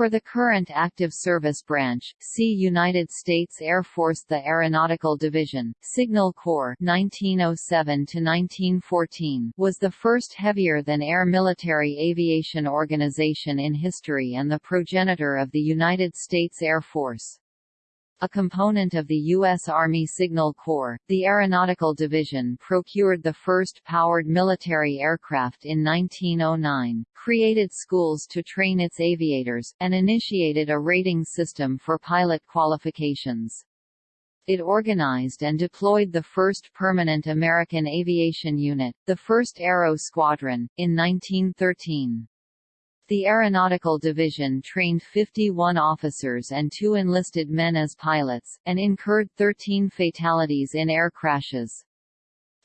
For the current active service branch, see United States Air Force The Aeronautical Division, Signal Corps 1907–1914 was the first heavier-than-air military aviation organization in history and the progenitor of the United States Air Force. A component of the U.S. Army Signal Corps, the Aeronautical Division procured the first powered military aircraft in 1909, created schools to train its aviators, and initiated a rating system for pilot qualifications. It organized and deployed the first permanent American aviation unit, the 1st Aero Squadron, in 1913. The Aeronautical Division trained 51 officers and two enlisted men as pilots, and incurred 13 fatalities in air crashes.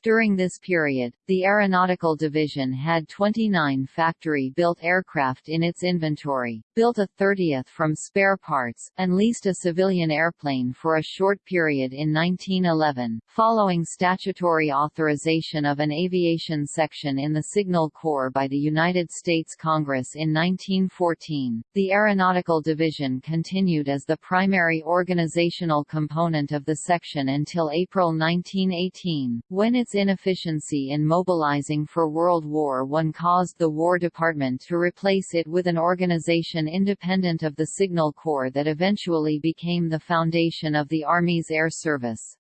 During this period, the Aeronautical Division had 29 factory-built aircraft in its inventory, built a 30th from spare parts, and leased a civilian airplane for a short period in 1911. Following statutory authorization of an aviation section in the Signal Corps by the United States Congress in 1914, the Aeronautical Division continued as the primary organizational component of the section until April 1918, when its inefficiency in mobilizing for World War I caused the War Department to replace it with an organization independent of the Signal Corps that eventually became the foundation of the Army's air service.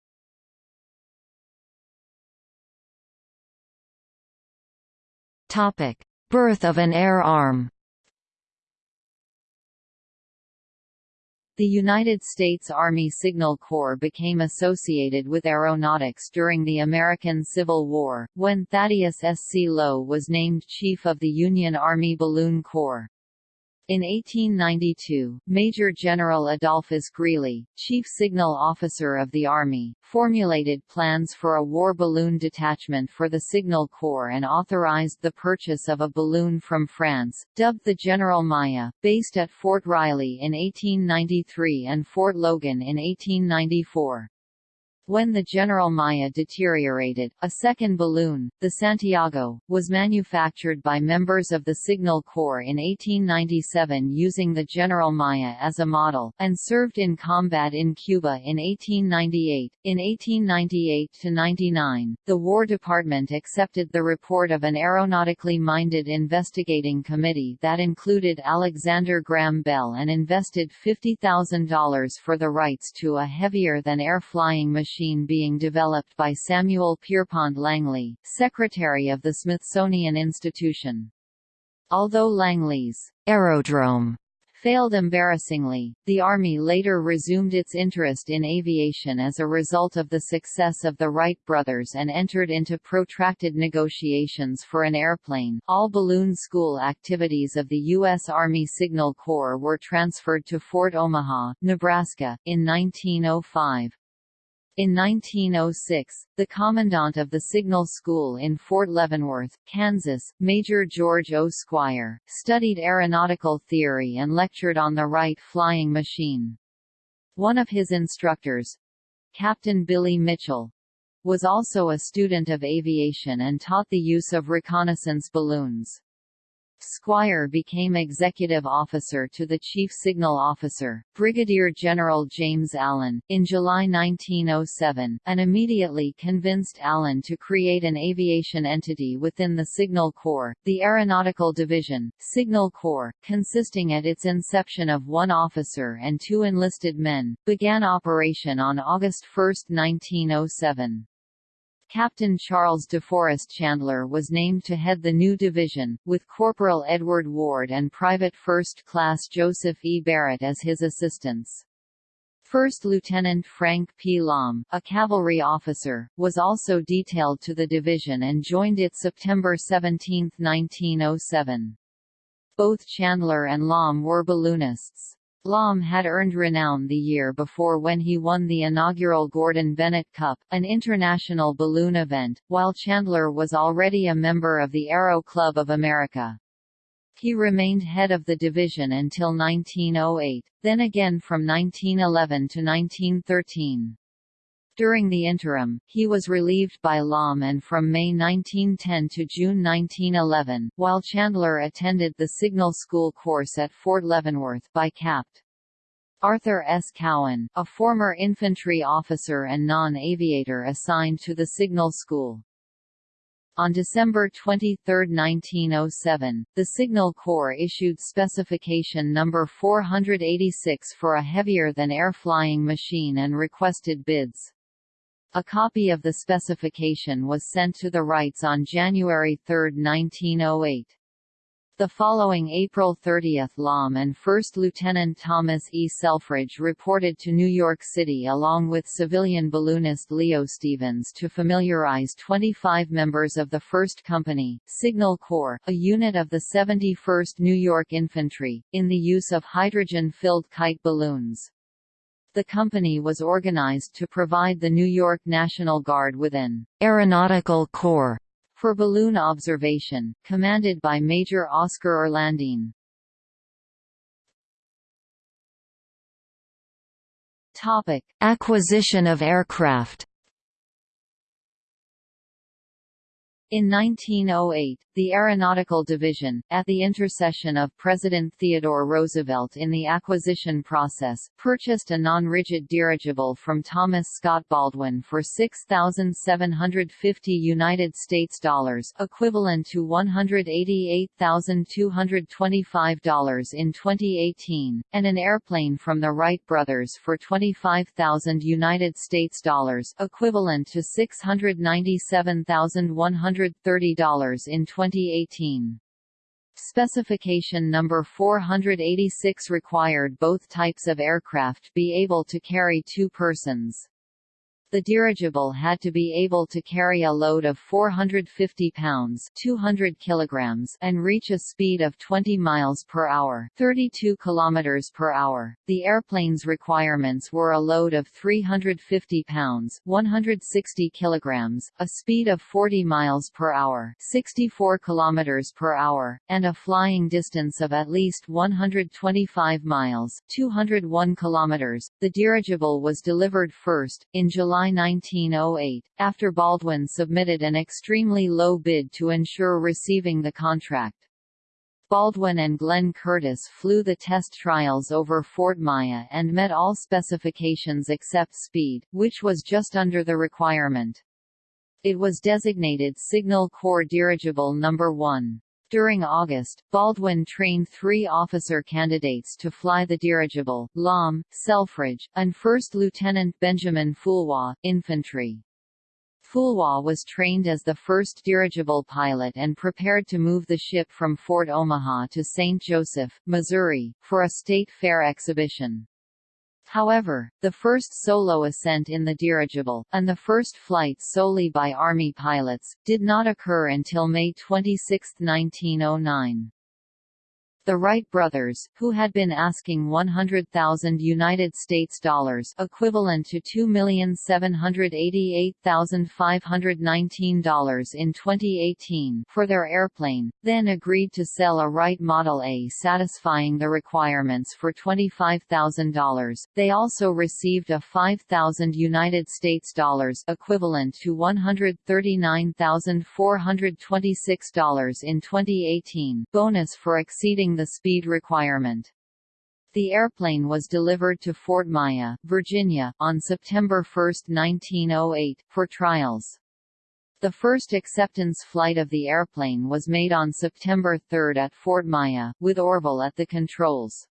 Birth of an air arm The United States Army Signal Corps became associated with aeronautics during the American Civil War, when Thaddeus S. C. Lowe was named Chief of the Union Army Balloon Corps. In 1892, Major General Adolphus Greely, Chief Signal Officer of the Army, formulated plans for a war balloon detachment for the Signal Corps and authorized the purchase of a balloon from France, dubbed the General Myer, based at Fort Riley in 1893 and Fort Logan in 1894. When the General Myer deteriorated, a second balloon, the Santiago, was manufactured by members of the Signal Corps in 1897 using the General Myer as a model, and served in combat in Cuba in 1898. In 1898–99, the War Department accepted the report of an aeronautically minded investigating committee that included Alexander Graham Bell and invested $50,000 for the rights to a heavier-than-air flying machine machine being developed by Samuel Pierpont Langley, secretary of the Smithsonian Institution. Although Langley's aerodrome failed embarrassingly, the Army later resumed its interest in aviation as a result of the success of the Wright brothers and entered into protracted negotiations for an airplane. All balloon school activities of the U.S. Army Signal Corps were transferred to Fort Omaha, Nebraska, in 1905. In 1906, the commandant of the Signal School in Fort Leavenworth, Kansas, Major George O. Squier, studied aeronautical theory and lectured on the Wright flying machine. One of his instructors, Captain Billy Mitchell, was also a student of aviation and taught the use of reconnaissance balloons. Squier became executive officer to the Chief Signal Officer, Brigadier General James Allen, in July 1907, and immediately convinced Allen to create an aviation entity within the Signal Corps, the Aeronautical Division, Signal Corps, consisting at its inception of one officer and two enlisted men, began operation on August 1, 1907. Captain Charles DeForest Chandler was named to head the new division, with Corporal Edward Ward and Private First Class Joseph E. Barrett as his assistants. First Lieutenant Frank P. Lahm, a cavalry officer, was also detailed to the division and joined it September 17, 1907. Both Chandler and Lahm were balloonists. Lahm had earned renown the year before when he won the inaugural Gordon Bennett Cup, an international balloon event, while Chandler was already a member of the Aero Club of America. He remained head of the division until 1908, then again from 1911 to 1913. During the interim, he was relieved by Lahm and from May 1910 to June 1911, while Chandler attended the Signal School course at Fort Leavenworth by Capt. Arthur S. Cowan, a former infantry officer and non-aviator assigned to the Signal School. On December 23, 1907, the Signal Corps issued Specification Number 486 for a heavier-than-air flying machine and requested bids. A copy of the specification was sent to the Wrights on January 3, 1908. The following April 30 Lahm and First Lieutenant Thomas E. Selfridge reported to New York City along with civilian balloonist Leo Stevens to familiarize 25 members of the 1st Company, Signal Corps, a unit of the 71st New York Infantry, in the use of hydrogen-filled kite balloons. The company was organized to provide the New York National Guard with an aeronautical corps for balloon observation, commanded by Major Oscar Orlandine. Topic: Acquisition of aircraft. In 1908, the Aeronautical Division, at the intercession of President Theodore Roosevelt in the acquisition process, purchased a non-rigid dirigible from Thomas Scott Baldwin for 6,750 United States dollars, equivalent to $188,225 in 2018, and an airplane from the Wright brothers for 25,000 United States dollars, equivalent to $697,100 $130 in 2018. Specification number 486 required both types of aircraft be able to carry two persons. The dirigible had to be able to carry a load of 450 pounds 200 kilograms and reach a speed of 20 miles per hour 32 kilometers per hour. The airplane's requirements were a load of 350 pounds 160 kilograms, a speed of 40 miles per hour 64 kilometers per hour, and a flying distance of at least 125 miles 201 kilometers. The dirigible was delivered first, in July July 1908, after Baldwin submitted an extremely low bid to ensure receiving the contract. Baldwin and Glenn Curtiss flew the test trials over Fort Myer and met all specifications except speed, which was just under the requirement. It was designated Signal Corps Dirigible No. 1. During August, Baldwin trained three officer candidates to fly the dirigible, Lahm, Selfridge, and First Lieutenant Benjamin Foulois, infantry. Foulois was trained as the first dirigible pilot and prepared to move the ship from Fort Omaha to St. Joseph, Missouri, for a state fair exhibition. However, the first solo ascent in the dirigible, and the first flight solely by Army pilots, did not occur until May 26, 1909. The Wright brothers, who had been asking 100,000 United States dollars equivalent to $2,788,519 in 2018 for their airplane, then agreed to sell a Wright Model A satisfying the requirements for $25,000. They also received a 5,000 United States dollars equivalent to $139,426 in 2018 bonus for exceeding the speed requirement. The airplane was delivered to Fort Myer, Virginia, on September 1, 1908, for trials. The first acceptance flight of the airplane was made on September 3 at Fort Myer, with Orville at the controls.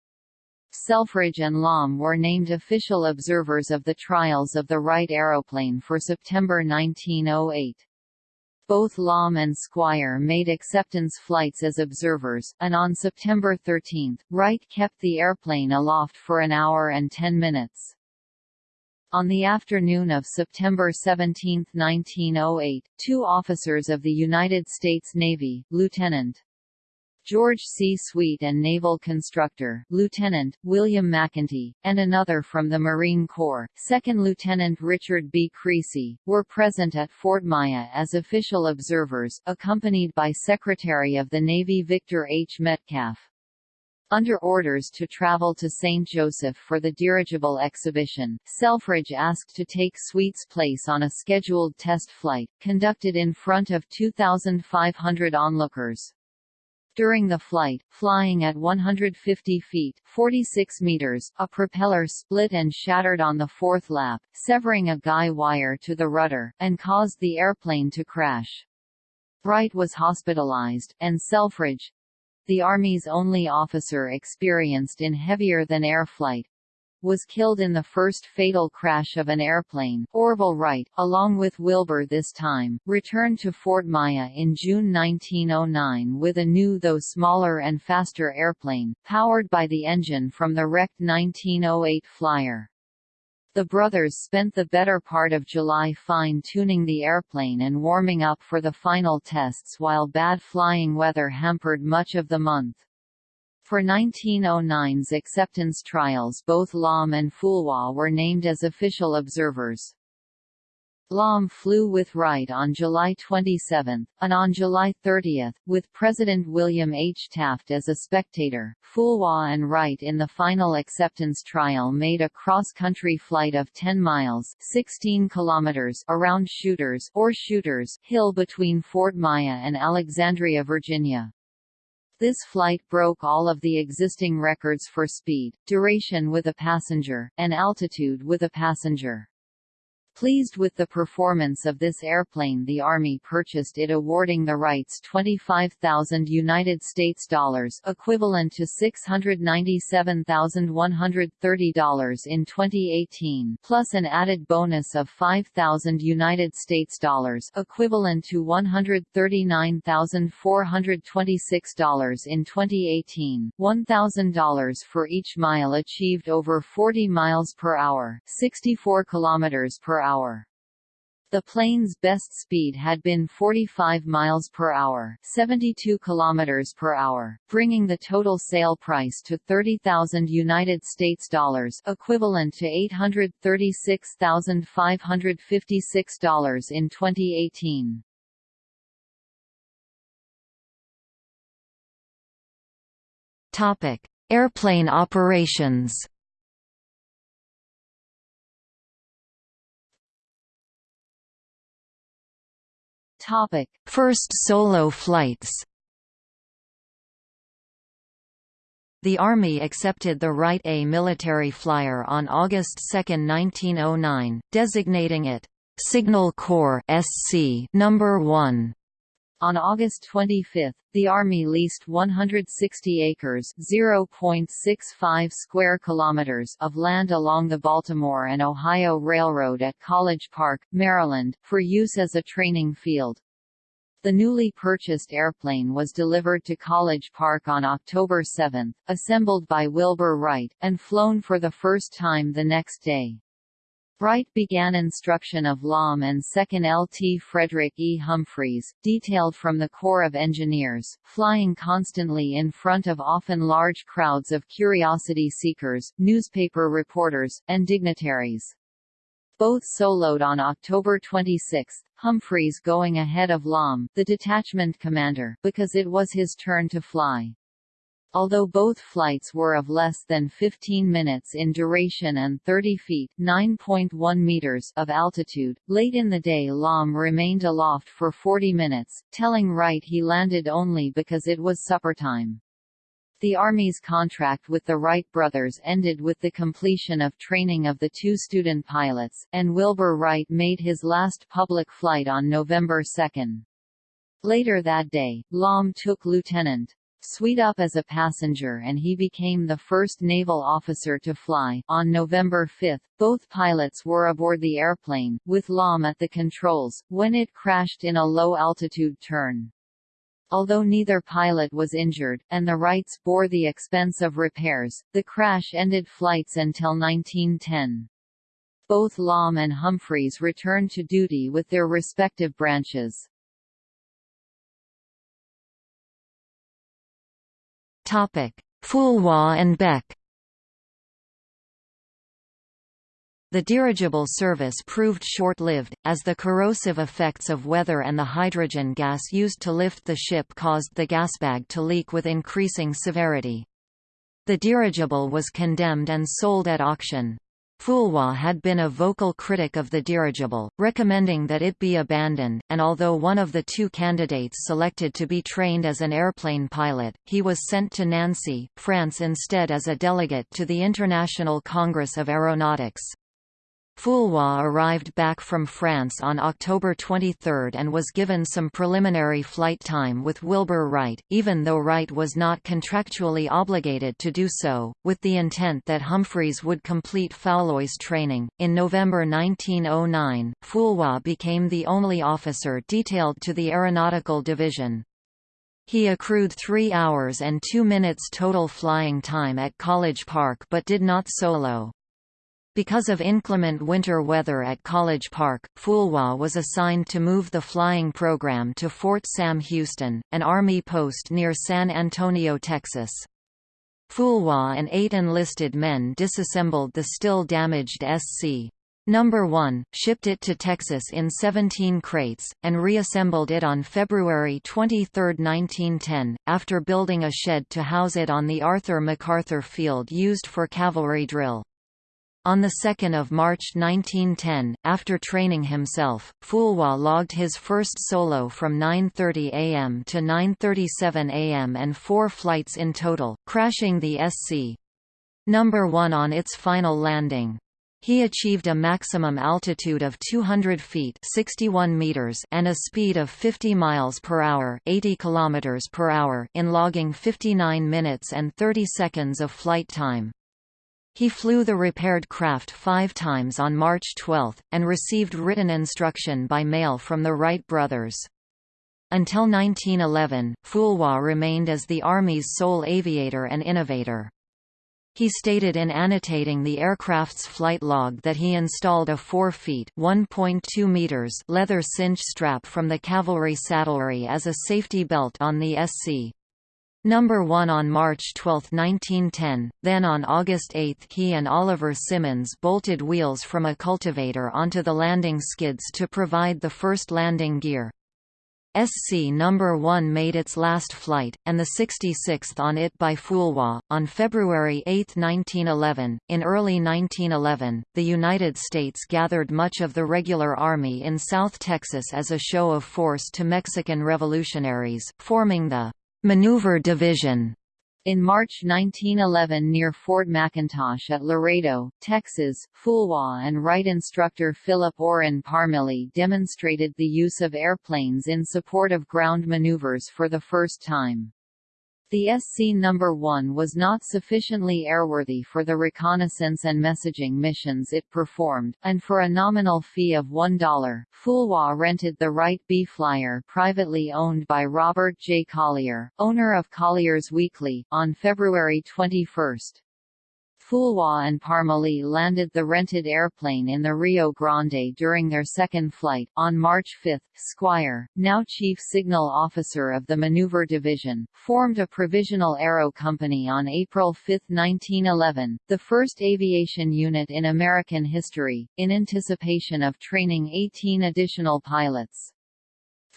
Selfridge and Lahm were named official observers of the trials of the Wright aeroplane for September 1908. Both Lahm and Squier made acceptance flights as observers, and on September 13, Wright kept the airplane aloft for an hour and ten minutes. On the afternoon of September 17, 1908, two officers of the United States Navy, Lieutenant George C. Sweet and naval constructor, Lieutenant, William McEntee, and another from the Marine Corps, Second Lieutenant Richard B. Creasy, were present at Fort Myer as official observers, accompanied by Secretary of the Navy Victor H. Metcalf. Under orders to travel to St. Joseph for the dirigible exhibition, Selfridge asked to take Sweet's place on a scheduled test flight, conducted in front of 2,500 onlookers. During the flight, flying at 150 feet 46 meters, a propeller split and shattered on the fourth lap, severing a guy wire to the rudder, and caused the airplane to crash. Wright was hospitalized, and Selfridge, the Army's only officer experienced in heavier-than-air flight, was killed in the first fatal crash of an airplane. Orville Wright, along with Wilbur this time, returned to Fort Myer in June 1909 with a new though smaller and faster airplane, powered by the engine from the wrecked 1908 Flyer. The brothers spent the better part of July fine-tuning the airplane and warming up for the final tests while bad flying weather hampered much of the month. For 1909's acceptance trials both Lahm and Foulois were named as official observers. Lahm flew with Wright on July 27, and on July 30, with President William H. Taft as a spectator, Foulois and Wright in the final acceptance trial made a cross-country flight of 10 miles 16 kilometers around Shooters or Shooters Hill between Fort Myer and Alexandria, Virginia. This flight broke all of the existing records for speed, duration with a passenger, and altitude with a passenger. Pleased with the performance of this airplane the Army purchased it awarding the Wrights 25,000 United States dollars equivalent to $697,130 in 2018 plus an added bonus of 5,000 United States dollars equivalent to $139,426 in 2018 $1,000 for each mile achieved over 40 miles per hour 64 kilometers per hour hour. The plane's best speed had been 45 miles per hour, 72 kilometers per hour, bringing the total sale price to 30,000 United States dollars, equivalent to $836,556 in 2018. Topic: Airplane operations. Topic: First solo flights. The Army accepted the Wright A military flyer on August 2, 1909, designating it Signal Corps SC number 1. On August 25, the Army leased 160 acres (0.65 square kilometers) of land along the Baltimore and Ohio Railroad at College Park, Maryland, for use as a training field. The newly purchased airplane was delivered to College Park on October 7, assembled by Wilbur Wright, and flown for the first time the next day. Wright began instruction of Lahm and 2nd LT Frederick E. Humphreys, detailed from the Corps of Engineers, flying constantly in front of often large crowds of curiosity seekers, newspaper reporters, and dignitaries. Both soloed on October 26, Humphreys going ahead of Lahm, the detachment commander, because it was his turn to fly. Although both flights were of less than 15 minutes in duration and 30 feet (9.1 meters) of altitude, late in the day Lahm remained aloft for 40 minutes, telling Wright he landed only because it was supper time. The Army's contract with the Wright brothers ended with the completion of training of the two student pilots, and Wilbur Wright made his last public flight on November 2. Later that day, Lahm took Lieutenant Sweet up as a passenger and he became the first naval officer to fly. On November 5, both pilots were aboard the airplane, with Lahm at the controls, when it crashed in a low-altitude turn. Although neither pilot was injured, and the Wrights bore the expense of repairs, the crash ended flights until 1910. Both Lahm and Humphreys returned to duty with their respective branches. Foulois and Beck The dirigible service proved short-lived, as the corrosive effects of weather and the hydrogen gas used to lift the ship caused the gasbag to leak with increasing severity. The dirigible was condemned and sold at auction. Foulois had been a vocal critic of the dirigible, recommending that it be abandoned, and although one of the two candidates selected to be trained as an airplane pilot, he was sent to Nancy, France instead as a delegate to the International Congress of Aeronautics. Foulois arrived back from France on October 23 and was given some preliminary flight time with Wilbur Wright, even though Wright was not contractually obligated to do so, with the intent that Humphreys would complete Foulois training. In November 1909, Foulois became the only officer detailed to the Aeronautical Division. He accrued 3 hours and 2 minutes total flying time at College Park but did not solo. Because of inclement winter weather at College Park, Foulois was assigned to move the flying program to Fort Sam Houston, an Army post near San Antonio, Texas. Foulois and eight enlisted men disassembled the still damaged SC. Number 1, shipped it to Texas in 17 crates, and reassembled it on February 23, 1910, after building a shed to house it on the Arthur MacArthur Field used for cavalry drill. On 2 March 1910, after training himself, Foulois logged his first solo from 9.30 am to 9.37 am and four flights in total, crashing the SC. Number 1 on its final landing. He achieved a maximum altitude of 200 feet 61 meters and a speed of 50 miles per hour 80 kilometers per hour in logging 59 minutes and 30 seconds of flight time. He flew the repaired craft five times on March 12, and received written instruction by mail from the Wright brothers. Until 1911, Foulois remained as the Army's sole aviator and innovator. He stated in annotating the aircraft's flight log that he installed a 4 feet (1.2 meters) leather cinch strap from the cavalry saddlery as a safety belt on the SC. Number 1 on March 12, 1910, then on August 8 he and Oliver Simmons bolted wheels from a cultivator onto the landing skids to provide the first landing gear. SC number 1 made its last flight, and the 66th on it by Foulois, on February 8, 1911. In early 1911, the United States gathered much of the regular army in South Texas as a show of force to Mexican revolutionaries, forming the Maneuver Division in March 1911 near Fort McIntosh at Laredo, Texas, Foulois and Wright instructor Philip Orrin Parmelee demonstrated the use of airplanes in support of ground maneuvers for the first time. The SC number 1 was not sufficiently airworthy for the reconnaissance and messaging missions it performed, and for a nominal fee of $1, Foulois rented the Wright B Flyer privately owned by Robert J. Collier, owner of Collier's Weekly, on February 21. Foulois and Parmelee landed the rented airplane in the Rio Grande during their second flight. On March 5, Squier, now Chief Signal Officer of the Maneuver Division, formed a provisional aero company on April 5, 1911, the first aviation unit in American history, in anticipation of training 18 additional pilots.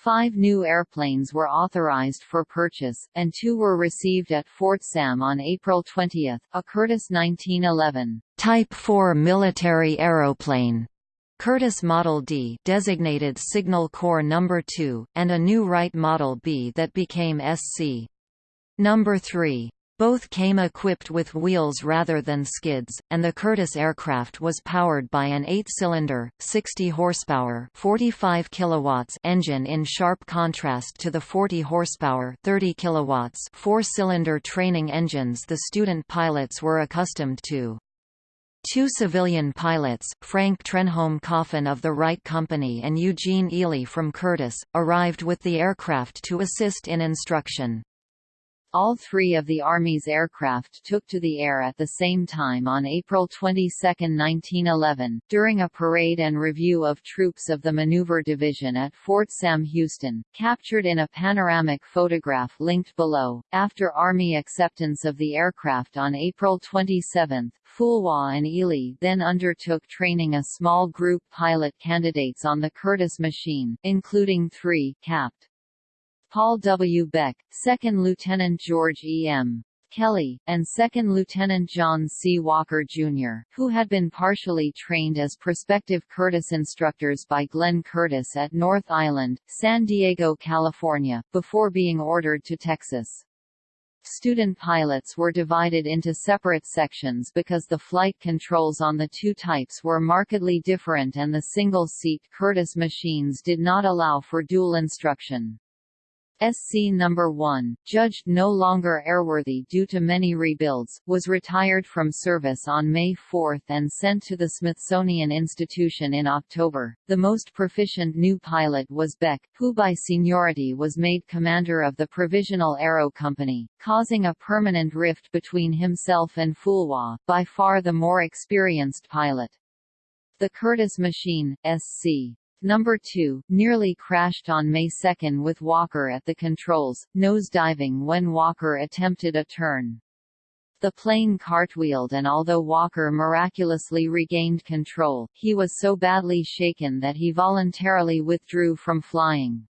Five new airplanes were authorized for purchase, and two were received at Fort Sam on April 20, a Curtiss 1911 Type 4 military aeroplane, Curtiss Model D designated Signal Corps No. 2, and a new Wright Model B that became SC. No. 3. Both came equipped with wheels rather than skids, and the Curtiss aircraft was powered by an 8-cylinder, 60 horsepower, 45 kilowatts engine in sharp contrast to the 40 horsepower, 30 kilowatts four-cylinder training engines the student pilots were accustomed to. Two civilian pilots, Frank Trenholm Coffin of the Wright Company and Eugene Ely from Curtiss, arrived with the aircraft to assist in instruction. All three of the Army's aircraft took to the air at the same time on April 22, 1911, during a parade and review of troops of the Maneuver Division at Fort Sam Houston, captured in a panoramic photograph linked below. After Army acceptance of the aircraft on April 27, Foulois and Ely then undertook training a small group pilot candidates on the Curtiss machine, including three, capt. Paul W. Beck, 2nd Lieutenant George E. M. Kelly, and 2nd Lieutenant John C. Walker, Jr., who had been partially trained as prospective Curtiss instructors by Glenn Curtiss at North Island, San Diego, California, before being ordered to Texas. Student pilots were divided into separate sections because the flight controls on the two types were markedly different and the single-seat Curtiss machines did not allow for dual instruction. SC No. 1, judged no longer airworthy due to many rebuilds, was retired from service on May 4 and sent to the Smithsonian Institution in October. The most proficient new pilot was Beck, who by seniority was made commander of the Provisional Aero Company, causing a permanent rift between himself and Foulois, by far the more experienced pilot. The Curtiss machine, SC Number 2, nearly crashed on May 2 with Walker at the controls, nose-diving when Walker attempted a turn. The plane cartwheeled and although Walker miraculously regained control, he was so badly shaken that he voluntarily withdrew from flying.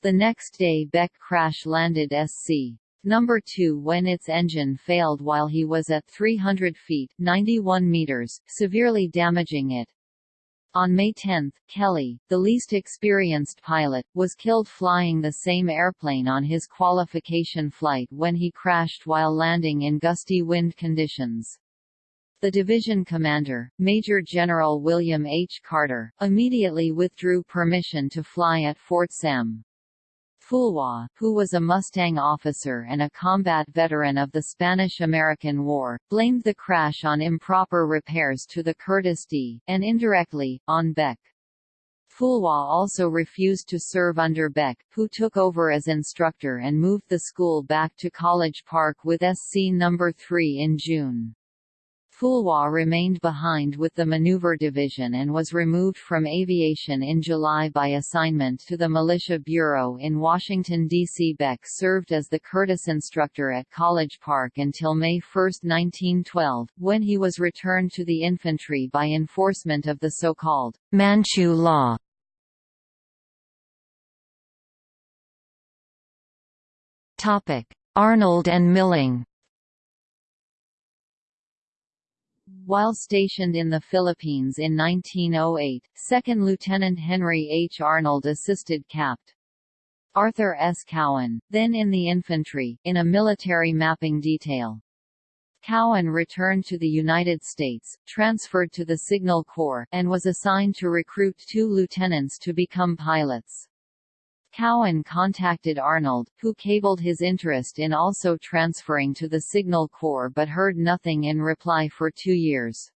The next day Beck crash-landed SC. Number 2 when its engine failed while he was at 300 feet 91 meters, severely damaging it. On May 10, Kelly, the least experienced pilot, was killed flying the same airplane on his qualification flight when he crashed while landing in gusty wind conditions. The division commander, Major General William H. Carter, immediately withdrew permission to fly at Fort Sam. Foulois, who was a Mustang officer and a combat veteran of the Spanish–American War, blamed the crash on improper repairs to the Curtiss D, and indirectly, on Beck. Foulois also refused to serve under Beck, who took over as instructor and moved the school back to College Park with SC No. 3 in June. Foulois remained behind with the Maneuver Division and was removed from aviation in July by assignment to the Militia Bureau in Washington, D.C. Beck served as the Curtiss instructor at College Park until May 1, 1912, when he was returned to the infantry by enforcement of the so-called Manchu Law. Arnold and Milling While stationed in the Philippines in 1908, 2nd Lieutenant Henry H. Arnold assisted Capt. Arthur S. Cowan, then in the infantry, in a military mapping detail. Cowan returned to the United States, transferred to the Signal Corps, and was assigned to recruit two lieutenants to become pilots. Cowan contacted Arnold, who cabled his interest in also transferring to the Signal Corps but heard nothing in reply for two years.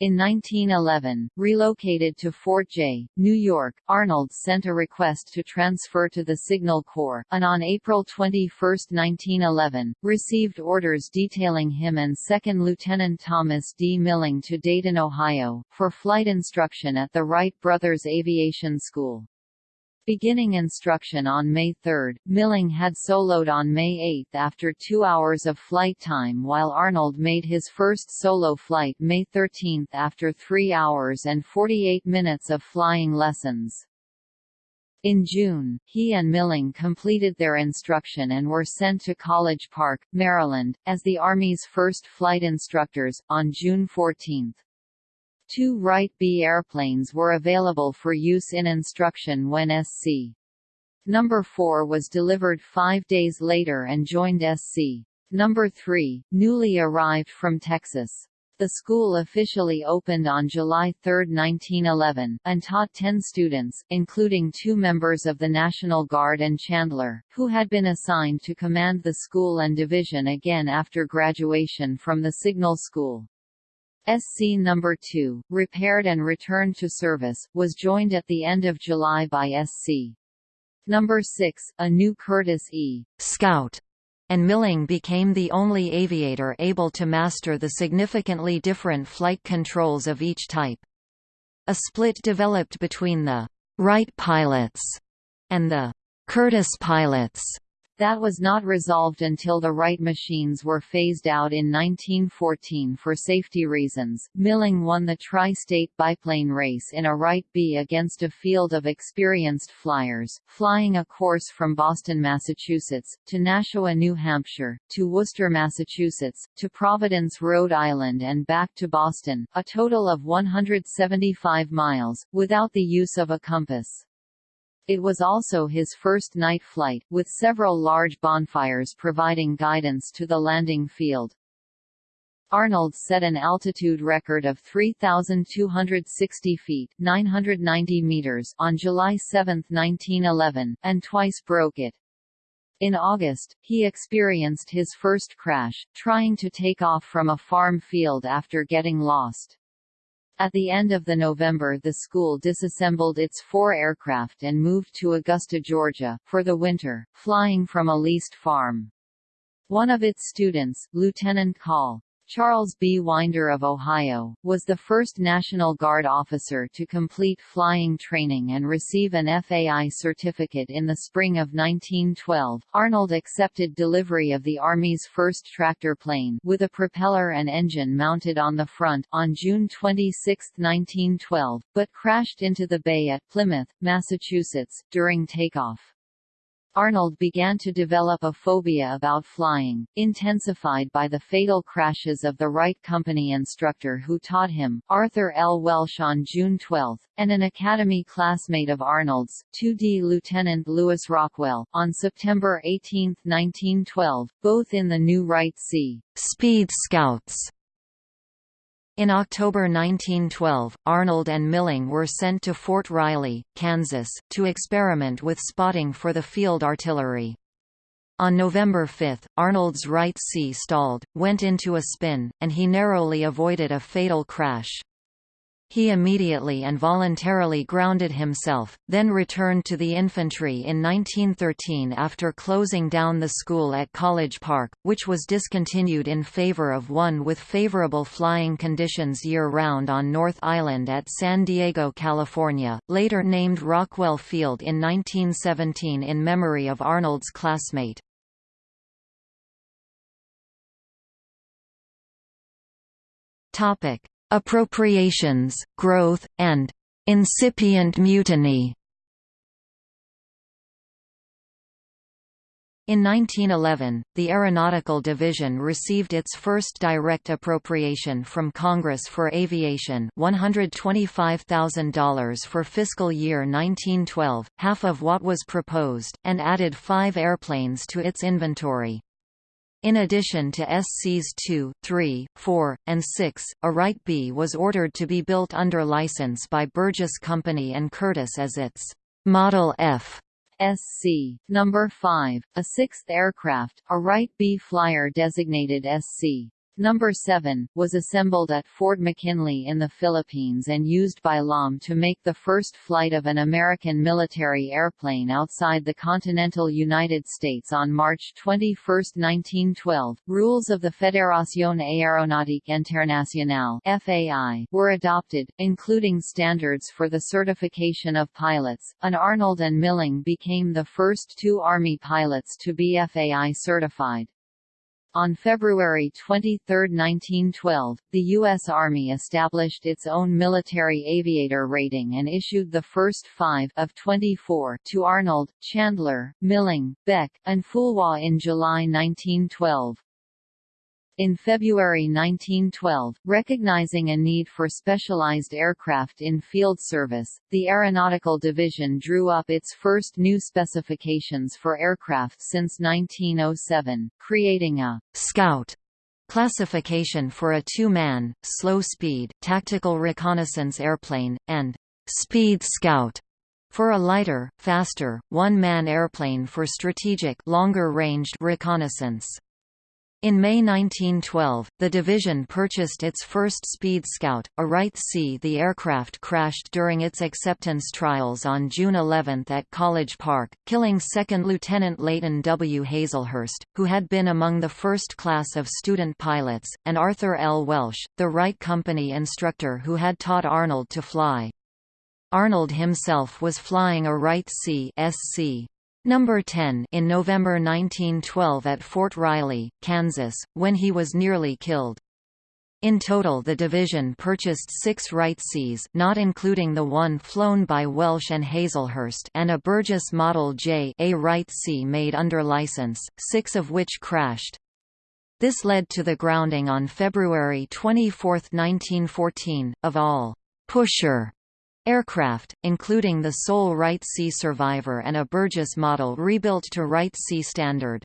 In 1911, relocated to Fort Jay, New York, Arnold sent a request to transfer to the Signal Corps, and on April 21, 1911, received orders detailing him and 2nd Lieutenant Thomas D. Milling to Dayton, Ohio, for flight instruction at the Wright Brothers Aviation School. Beginning instruction on May 3, Milling had soloed on May 8 after two hours of flight time while Arnold made his first solo flight May 13 after three hours and 48 minutes of flying lessons. In June, he and Milling completed their instruction and were sent to College Park, Maryland, as the Army's first flight instructors, on June 14. Two Wright B airplanes were available for use in instruction when SC. Number 4 was delivered five days later and joined SC. Number 3, newly arrived from Texas. The school officially opened on July 3, 1911, and taught 10 students, including two members of the National Guard and Chandler, who had been assigned to command the school and division again after graduation from the Signal School. SC No. 2, repaired and returned to service, was joined at the end of July by SC. No. 6, a new Curtiss E. Scout, and Milling became the only aviator able to master the significantly different flight controls of each type. A split developed between the Wright pilots and the Curtiss pilots That was not resolved until the Wright machines were phased out in 1914 for safety reasons. Milling won the tri-state biplane race in a Wright B against a field of experienced flyers, flying a course from Boston, Massachusetts, to Nashua, New Hampshire, to Worcester, Massachusetts, to Providence, Rhode Island and back to Boston, a total of 175 miles, without the use of a compass. It was also his first night flight, with several large bonfires providing guidance to the landing field. Arnold set an altitude record of 3,260 feet 990 meters on July 7, 1911, and twice broke it. In August, he experienced his first crash, trying to take off from a farm field after getting lost. At the end of the November the school disassembled its four aircraft and moved to Augusta, Georgia, for the winter, flying from a leased farm. One of its students, Lieutenant Col. Charles B. Winder of Ohio, was the first National Guard officer to complete flying training and receive an FAI certificate in the spring of 1912. Arnold accepted delivery of the Army's first tractor plane with a propeller and engine mounted on the front on June 26, 1912, but crashed into the bay at Plymouth, Massachusetts, during takeoff. Arnold began to develop a phobia about flying, intensified by the fatal crashes of the Wright Company instructor who taught him, Arthur L. Welsh on June 12, and an Academy classmate of Arnold's, 2D Lieutenant Lewis Rockwell, on September 18, 1912, both in the new Wright C. Speed Scouts in October 1912, Arnold and Milling were sent to Fort Riley, Kansas, to experiment with spotting for the field artillery. On November 5, Arnold's Wright C stalled, went into a spin, and he narrowly avoided a fatal crash. He immediately and voluntarily grounded himself, then returned to the infantry in 1913 after closing down the school at College Park, which was discontinued in favor of one with favorable flying conditions year-round on North Island at San Diego, California, later named Rockwell Field in 1917 in memory of Arnold's classmate. Topic: appropriations, growth, and incipient mutiny. In 1911, the Aeronautical Division received its first direct appropriation from Congress for aviation $125,000 for fiscal year 1912, half of what was proposed, and added five airplanes to its inventory. In addition to SCs 2, 3, 4, and 6, a Wright B was ordered to be built under license by Burgess Company and Curtiss as its Model F. SC. Number 5, a sixth aircraft, a Wright B Flyer designated SC. Number 7, was assembled at Fort McKinley in the Philippines and used by Lahm to make the first flight of an American military airplane outside the continental United States on March 21, 1912. Rules of the Fédération Aéronautique Internationale (FAI) were adopted, including standards for the certification of pilots. An Arnold and Milling became the first two Army pilots to be FAI certified. On February 23, 1912, the U.S. Army established its own military aviator rating and issued the first five of 24 to Arnold, Chandler, Milling, Beck, and Foulois in July 1912. In February 1912, recognizing a need for specialized aircraft in field service, the Aeronautical Division drew up its first new specifications for aircraft since 1907, creating a «Scout» classification for a two-man, slow-speed, tactical reconnaissance airplane, and «Speed Scout» for a lighter, faster, one-man airplane for strategic longer-ranged reconnaissance. In May 1912, the division purchased its first Speed Scout, a Wright C. The aircraft crashed during its acceptance trials on June 11 at College Park, killing 2nd Lieutenant Leighton W. Hazelhurst, who had been among the first class of student pilots, and Arthur L. Welsh, the Wright Company instructor who had taught Arnold to fly. Arnold himself was flying a Wright C. SC. Number 10 in November 1912 at Fort Riley, Kansas, when he was nearly killed. In total the division purchased six Wright Cs not including the one flown by Welsh and Hazelhurst and a Burgess Model J a Wright C made under license, six of which crashed. This led to the grounding on February 24, 1914, of all «pusher» Aircraft, including the sole Wright C Survivor and a Burgess model rebuilt to Wright C standard.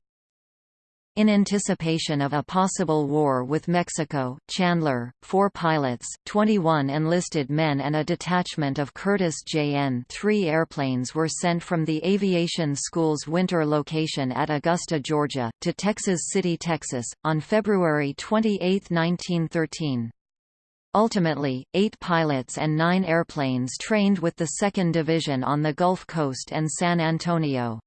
In anticipation of a possible war with Mexico, Chandler, four pilots, 21 enlisted men and a detachment of Curtiss JN-3 airplanes were sent from the Aviation School's winter location at Augusta, Georgia, to Texas City, Texas, on February 28, 1913. Ultimately, eight pilots and nine airplanes trained with the 2nd Division on the Gulf Coast and San Antonio.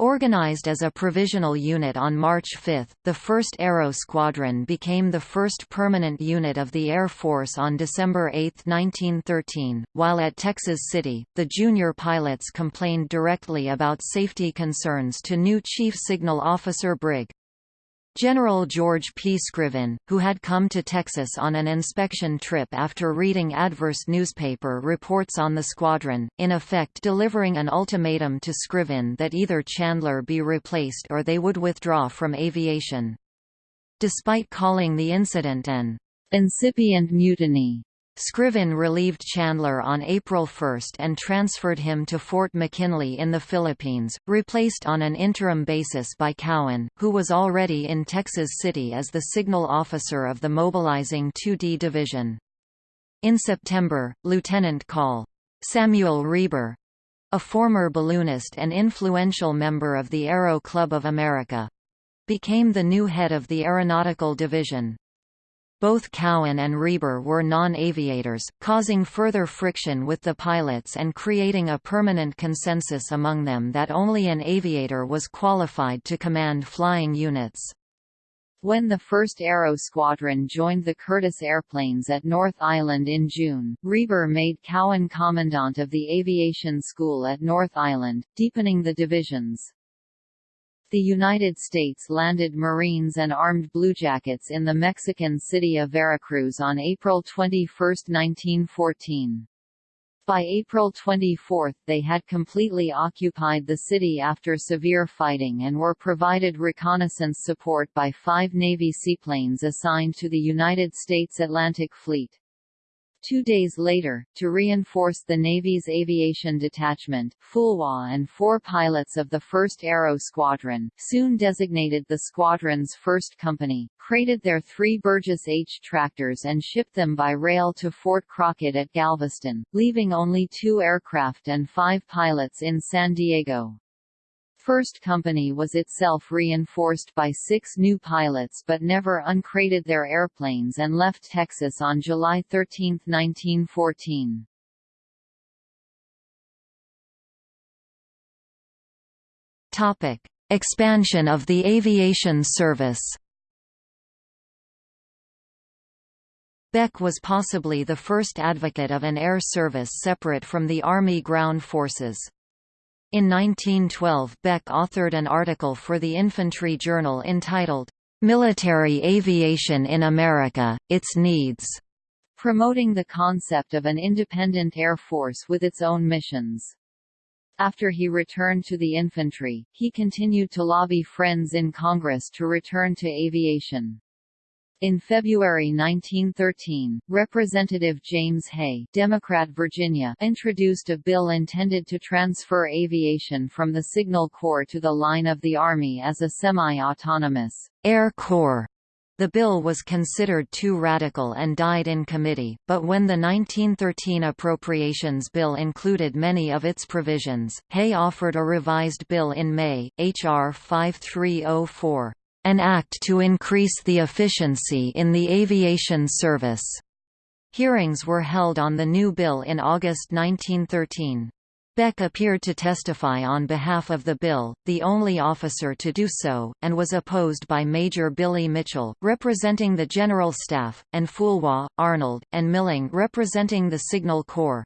Organized as a provisional unit on March 5, the 1st Aero Squadron became the first permanent unit of the Air Force on December 8, 1913. While at Texas City, the junior pilots complained directly about safety concerns to new Chief Signal Officer Brig. General George P. Scriven, who had come to Texas on an inspection trip after reading adverse newspaper reports on the squadron, in effect delivering an ultimatum to Scriven that either Chandler be replaced or they would withdraw from aviation. Despite calling the incident an incipient mutiny, Scriven relieved Chandler on April 1 and transferred him to Fort McKinley in the Philippines, replaced on an interim basis by Cowan, who was already in Texas City as the signal officer of the mobilizing 2D Division. In September, Lieutenant Col. Samuel Reber a former balloonist and influential member of the Aero Club of America became the new head of the Aeronautical Division. Both Cowan and Reber were non-aviators, causing further friction with the pilots and creating a permanent consensus among them that only an aviator was qualified to command flying units. When the 1st Aero Squadron joined the Curtiss airplanes at North Island in June, Reber made Cowan commandant of the aviation school at North Island, deepening the divisions. The United States landed Marines and armed bluejackets in the Mexican city of Veracruz on April 21, 1914. By April 24 they had completely occupied the city after severe fighting and were provided reconnaissance support by five Navy seaplanes assigned to the United States Atlantic Fleet. Two days later, to reinforce the Navy's aviation detachment, Foulois and four pilots of the 1st Aero Squadron, soon designated the squadron's first company, crated their three Burgess H tractors and shipped them by rail to Fort Crockett at Galveston, leaving only two aircraft and five pilots in San Diego. First Company was itself reinforced by six new pilots but never uncrated their airplanes and left Texas on July 13, 1914. Topic: Expansion of the aviation service. Beck was possibly the first advocate of an air service separate from the Army ground forces. In 1912 Beck authored an article for the Infantry Journal entitled, "'Military Aviation in America, Its Needs' promoting the concept of an independent air force with its own missions. After he returned to the infantry, he continued to lobby friends in Congress to return to aviation. In February 1913, Representative James Hay Democrat Virginia introduced a bill intended to transfer aviation from the Signal Corps to the line of the Army as a semi-autonomous Air Corps. The bill was considered too radical and died in committee, but when the 1913 Appropriations Bill included many of its provisions, Hay offered a revised bill in May, H.R. 5304 an act to increase the efficiency in the aviation service. Hearings were held on the new bill in August 1913. Beck appeared to testify on behalf of the bill, the only officer to do so, and was opposed by Major Billy Mitchell, representing the General Staff, and Foulois, Arnold, and Milling representing the Signal Corps.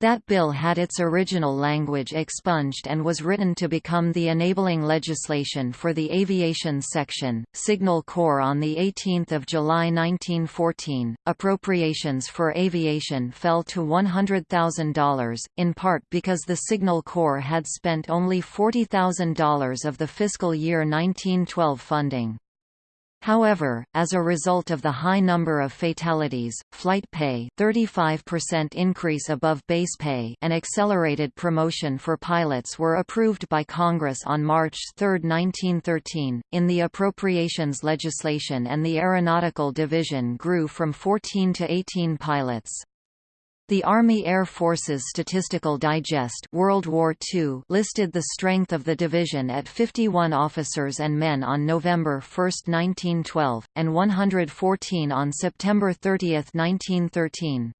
That bill had its original language expunged and was written to become the enabling legislation for the aviation section. Signal Corps on the 18th of July 1914, appropriations for aviation fell to $100,000, in part because the Signal Corps had spent only $40,000 of the fiscal year 1912 funding. However, as a result of the high number of fatalities, flight pay 35% increase above base pay and accelerated promotion for pilots were approved by Congress on March 3, 1913, in the appropriations legislation and the Aeronautical Division grew from 14 to 18 pilots. The Army Air Forces Statistical Digest World War II listed the strength of the division at 51 officers and men on November 1, 1912, and 114 on September 30, 1913.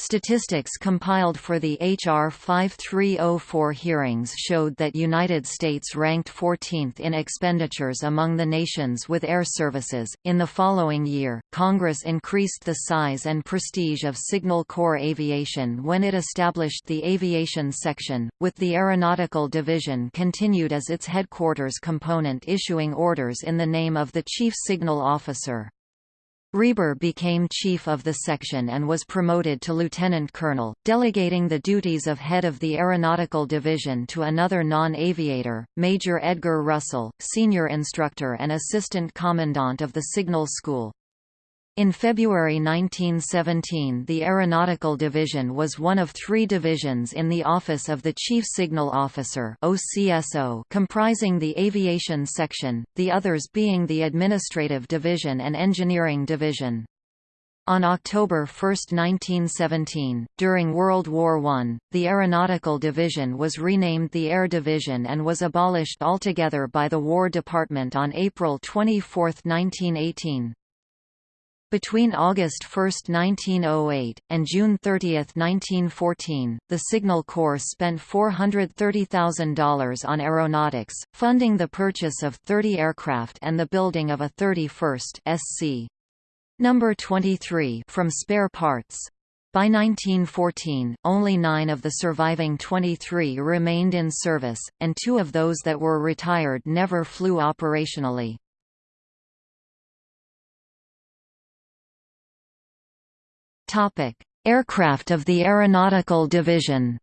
Statistics compiled for the H.R. 5304 hearings showed that United States ranked 14th in expenditures among the nations with air services. In the following year, Congress increased the size and prestige of Signal Corps Aviation when it established the Aviation Section, with the Aeronautical Division continued as its headquarters component issuing orders in the name of the Chief Signal Officer. Reber became chief of the section and was promoted to lieutenant colonel, delegating the duties of head of the aeronautical division to another non-aviator, Major Edgar Russell, senior instructor and assistant commandant of the Signal School. In February 1917 the Aeronautical Division was one of three divisions in the Office of the Chief Signal Officer comprising the Aviation Section, the others being the Administrative Division and Engineering Division. On October 1, 1917, during World War I, the Aeronautical Division was renamed the Air Division and was abolished altogether by the War Department on April 24, 1918. Between August 1, 1908, and June 30, 1914, the Signal Corps spent $430,000 on aeronautics, funding the purchase of 30 aircraft and the building of a 31st SC. Number 23 from spare parts. By 1914, only nine of the surviving 23 remained in service, and two of those that were retired never flew operationally. Topic: Aircraft of the Aeronautical Division.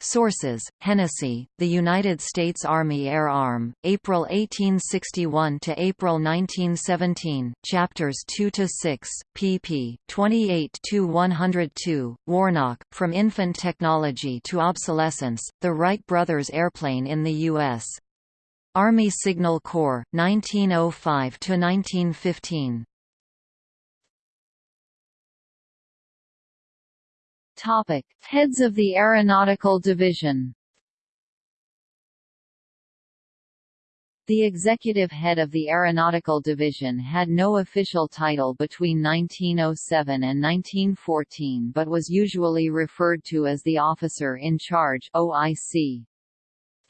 Sources: Hennessy, The United States Army Air Arm, April 1861 to April 1917, chapters 2 to 6, pp. 28 to 102. Warnock, From Infant Technology to Obsolescence: The Wright Brothers Airplane in the U.S. Army Signal Corps, 1905 to 1915. Topic: Heads of the Aeronautical Division. The executive head of the Aeronautical Division had no official title between 1907 and 1914 but was usually referred to as the Officer in Charge OIC.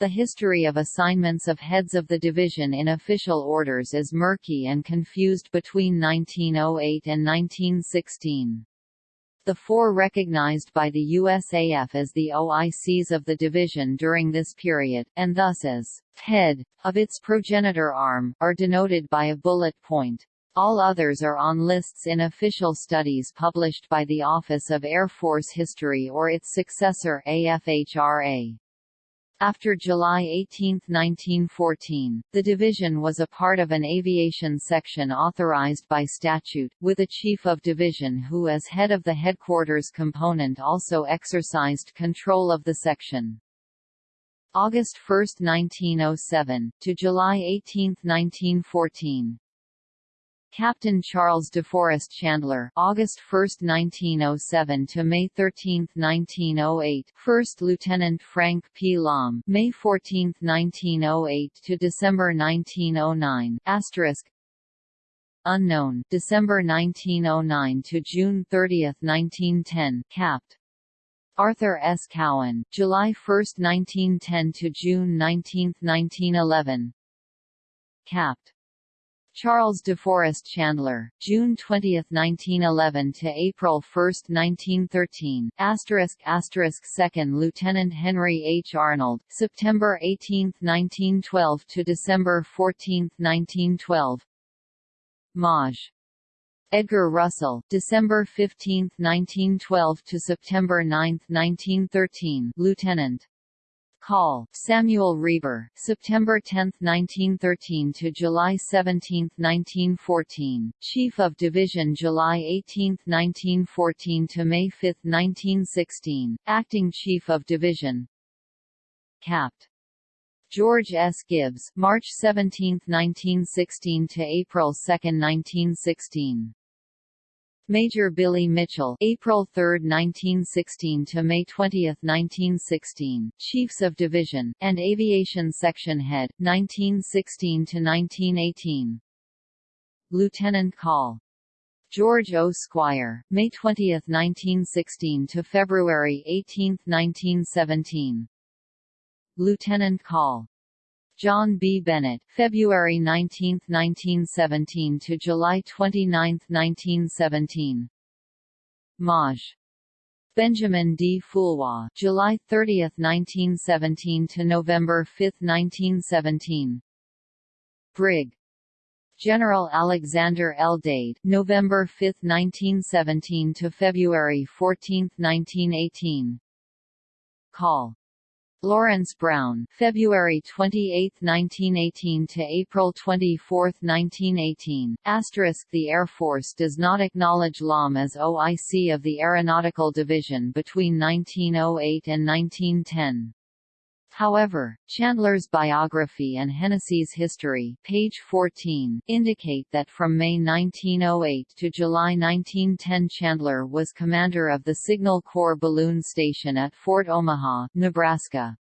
The history of assignments of heads of the division in official orders is murky and confused between 1908 and 1916 the four recognized by the USAF as the OICs of the division during this period, and thus as head of its progenitor arm, are denoted by a bullet point. All others are on lists in official studies published by the Office of Air Force History or its successor AFHRA. After July 18, 1914, the division was a part of an aviation section authorized by statute, with a chief of division who as head of the headquarters component also exercised control of the section. August 1, 1907, to July 18, 1914, Captain Charles DeForest Chandler August 1, 1907 to May 13, 1908 First Lieutenant Frank P. Lahm May 14, 1908 to December 1909 Asterisk Unknown December 1909 to June 30, 1910 Capt. Arthur S. Cowan, July 1, 1910 to June 19, 1911 Capt. Charles DeForest Chandler, June 20, 1911 to April 1, 1913. Asterisk asterisk Second Lieutenant Henry H. Arnold, September 18, 1912 to December 14, 1912. Maj. Edgar Russell, December 15, 1912 to September 9, 1913. Lieutenant. Call, Samuel Reber, September 10, 1913 to July 17, 1914, Chief of Division July 18, 1914 to May 5, 1916, Acting Chief of Division Capt. George S. Gibbs, March 17, 1916 to April 2, 1916. Major Billy Mitchell April 3, 1916 to May 20, 1916, Chiefs of Division, and Aviation Section Head, 1916 to 1918. Lieutenant Call. George O. Squier, May 20, 1916 to February 18, 1917. Lieutenant Call. John B. Bennett, February 19, 1917 to July 29, 1917. Maj. Benjamin D. Foulois, July 30, 1917 to November 5, 1917. Brig. General Alexander L. Dade, November 5, 1917 to February 14, 1918. Call. Lawrence Brown, February 28, 1918 to April 24, 1918. Asterisk The Air Force does not acknowledge Lahm as OIC of the Aeronautical Division between 1908 and 1910. However, Chandler's biography and Hennessy's history page 14, indicate that from May 1908 to July 1910 Chandler was commander of the Signal Corps Balloon Station at Fort Omaha, Nebraska.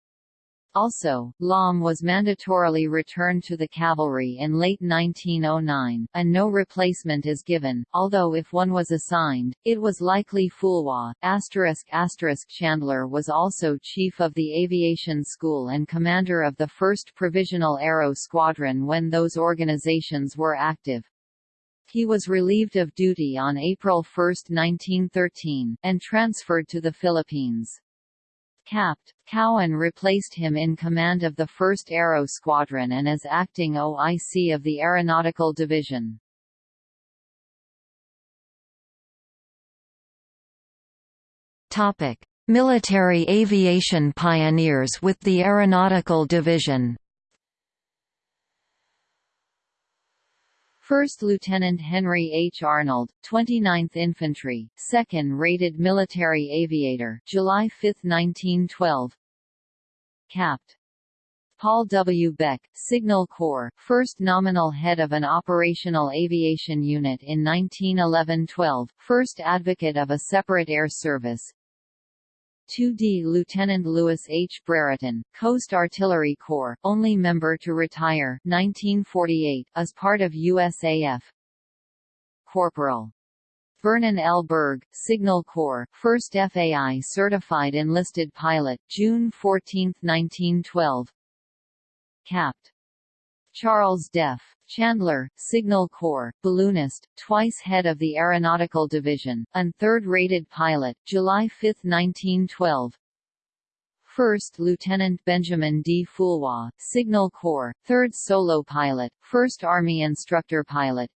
Also, Lahm was mandatorily returned to the cavalry in late 1909, and no replacement is given, although if one was assigned, it was likely Foulois. Chandler was also chief of the aviation school and commander of the 1st Provisional Aero Squadron when those organizations were active. He was relieved of duty on April 1, 1913, and transferred to the Philippines. Capt. Cowan replaced him in command of the 1st Aero Squadron and as acting OIC of the Aeronautical Division. Military aviation pioneers with the Aeronautical Division 1st Lieutenant Henry H. Arnold, 29th Infantry, 2nd Rated Military Aviator July 5, 1912 Capt. Paul W. Beck, Signal Corps, first nominal head of an operational aviation unit in 1911–12, first advocate of a separate air service, 2D Lieutenant Louis H. Brereton, Coast Artillery Corps, only member to retire 1948, as part of USAF. Corporal. Vernon L. Burge, Signal Corps, first FAI certified enlisted pilot, June 14, 1912. Capt. Charles Deff, Chandler, Signal Corps, balloonist, twice head of the Aeronautical Division, and third-rated pilot, July 5, 1912. First Lieutenant Benjamin D. Foulois, Signal Corps, third solo pilot, first Army instructor pilot.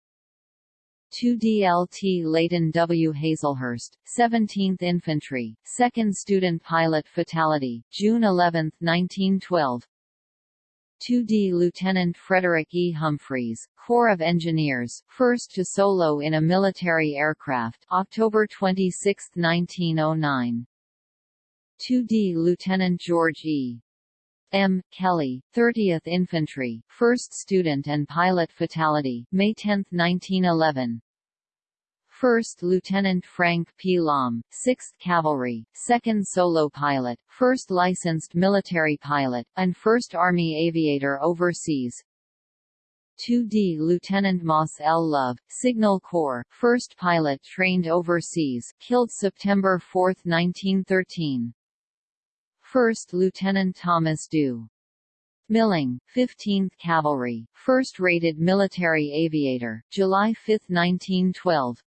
2 DLT Leighton W. Hazelhurst, 17th Infantry, second student pilot fatality, June 11, 1912. 2D Lieutenant Frederick E. Humphreys, Corps of Engineers, first to solo in a military aircraft October 26, 1909. 2D Lieutenant George E. M. Kelly, 30th Infantry, first student and pilot fatality May 10, 1911. First Lieutenant Frank P. Lahm, 6th Cavalry, 2nd solo pilot, 1st licensed military pilot, and 1st Army aviator overseas. 2D Lieutenant Moss L. Love, Signal Corps, 1st pilot trained overseas, killed September 4, 1913. 1st Lieutenant Thomas Dew Milling, 15th Cavalry, 1st Rated Military Aviator, July 5, 1912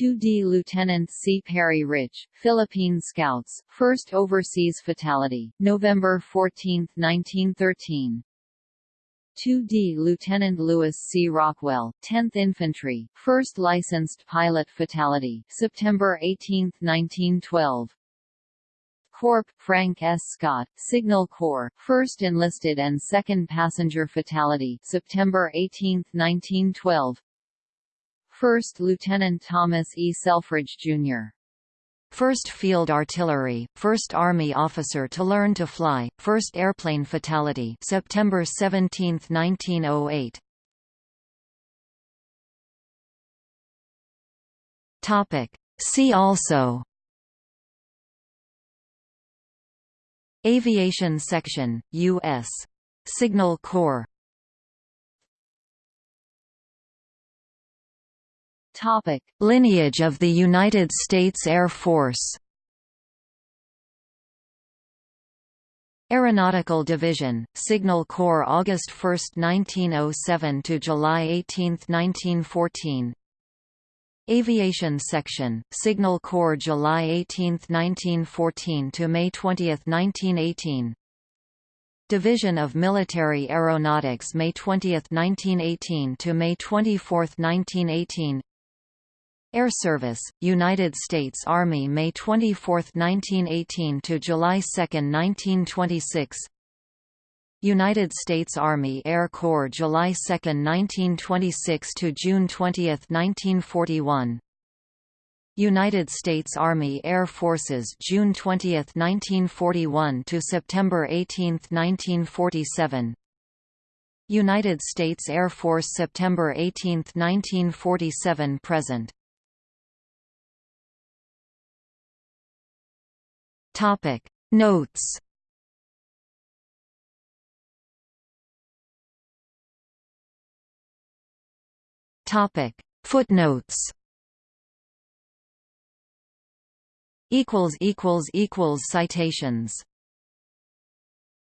2D Lieutenant C. Perry Rich, Philippine Scouts, 1st Overseas Fatality, November 14, 1913 2D Lieutenant Lewis C. Rockwell, 10th Infantry, 1st Licensed Pilot Fatality, September 18, 1912 Corp. Frank S. Scott, Signal Corps, 1st Enlisted and 2nd Passenger Fatality, September 18, 1912 1st Lieutenant Thomas E. Selfridge, Jr. 1st Field Artillery, 1st Army officer to learn to fly, 1st airplane fatality September 17, 1908. Topic. See also Aviation Section, U.S. Signal Corps Topic: Lineage of the United States Air Force. Aeronautical Division, Signal Corps August 1, 1907 to July 18, 1914. Aviation Section, Signal Corps July 18, 1914 to May 20, 1918. Division of Military Aeronautics May 20, 1918 to May 24, 1918 Air Service, United States Army May 24, 1918 to July 2, 1926 United States Army Air Corps July 2, 1926 to June 20, 1941 United States Army Air Forces June 20, 1941 to September 18, 1947 United States Air Force September 18, 1947 present Topic. Notes. Topic. Footnotes. Equals equals equals citations